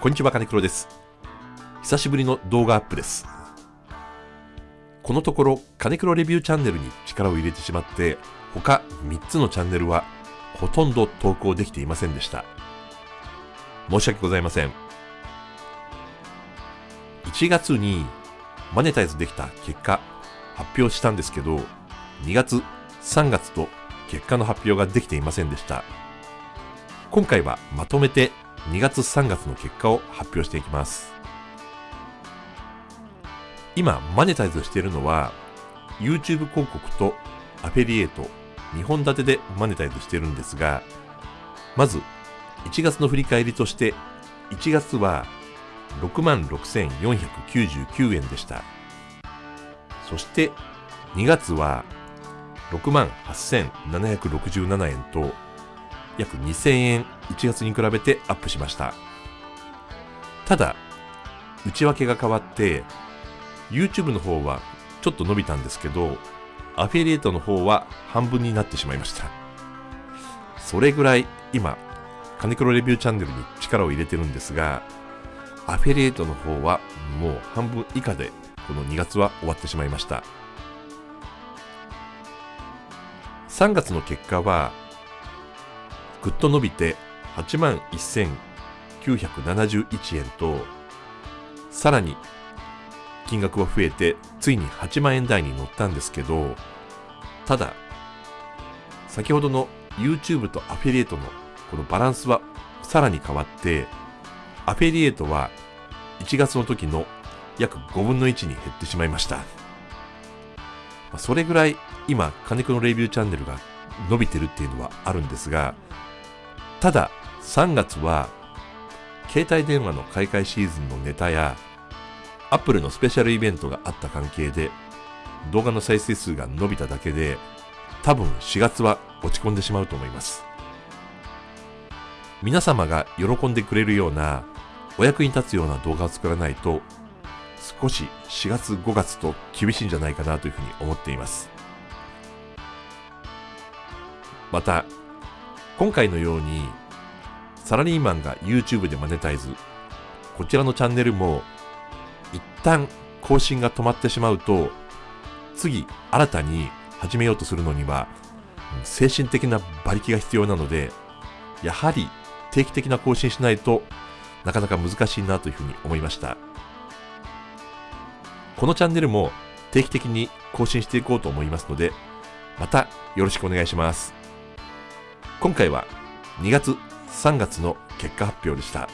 こんにちは、金黒です。久しぶりの動画アップです。このところ、金黒レビューチャンネルに力を入れてしまって、他3つのチャンネルはほとんど投稿できていませんでした。申し訳ございません。1月にマネタイズできた結果発表したんですけど、2月、3月と結果の発表ができていませんでした。今回はまとめて2月3月の結果を発表していきます。今、マネタイズしているのは YouTube 広告とアフィリエイト2本立てでマネタイズしているんですが、まず1月の振り返りとして1月は66,499円でした。そして2月は68,767円と約2000円1月に比べてアップしました。ただ、内訳が変わって、YouTube の方はちょっと伸びたんですけど、アフィリエイトの方は半分になってしまいました。それぐらい今、金黒レビューチャンネルに力を入れてるんですが、アフィリエイトの方はもう半分以下でこの2月は終わってしまいました。3月の結果は、ぐっと伸びて8万1971円と、さらに金額は増えて、ついに8万円台に乗ったんですけど、ただ、先ほどの YouTube とアフィリエイトのこのバランスはさらに変わって、アフィリエイトは1月の時の約5分の1に減ってしまいました。それぐらい今、金子のレビューチャンネルが伸びてるっていうのはあるんですが、ただ3月は携帯電話の買い替えシーズンのネタや Apple のスペシャルイベントがあった関係で動画の再生数が伸びただけで多分4月は落ち込んでしまうと思います。皆様が喜んでくれるようなお役に立つような動画を作らないと少し4月5月と厳しいんじゃないかなというふうに思っています。また今回のようにサラリーマンが YouTube でマネタイズ。こちらのチャンネルも一旦更新が止まってしまうと次新たに始めようとするのには精神的な馬力が必要なのでやはり定期的な更新しないとなかなか難しいなというふうに思いました。このチャンネルも定期的に更新していこうと思いますのでまたよろしくお願いします。今回は2月3月の結果発表でした。